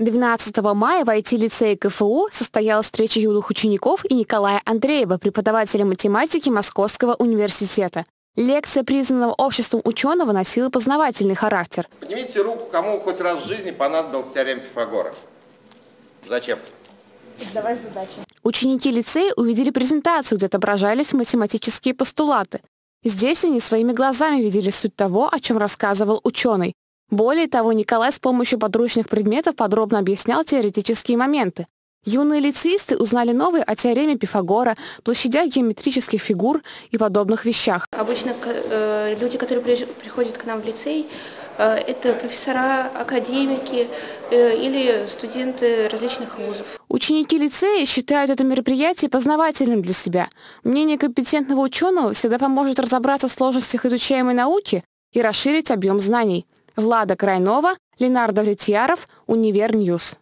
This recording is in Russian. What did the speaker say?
12 мая в IT-лицее КФУ состоялась встреча юных учеников и Николая Андреева, преподавателя математики Московского университета. Лекция признанного обществом ученого носила познавательный характер. Поднимите руку, кому хоть раз в жизни понадобился теорем Пифагора. Зачем? Давай задачи. Ученики лицея увидели презентацию, где отображались математические постулаты. Здесь они своими глазами видели суть того, о чем рассказывал ученый. Более того, Николай с помощью подручных предметов подробно объяснял теоретические моменты. Юные лицеисты узнали новые о теореме Пифагора, площадях геометрических фигур и подобных вещах. Обычно э, люди, которые приходят к нам в лицей, э, это профессора, академики э, или студенты различных вузов. Ученики лицея считают это мероприятие познавательным для себя. Мнение компетентного ученого всегда поможет разобраться в сложностях изучаемой науки и расширить объем знаний. Влада Крайнова, Ленар Довлетьяров, Универ News.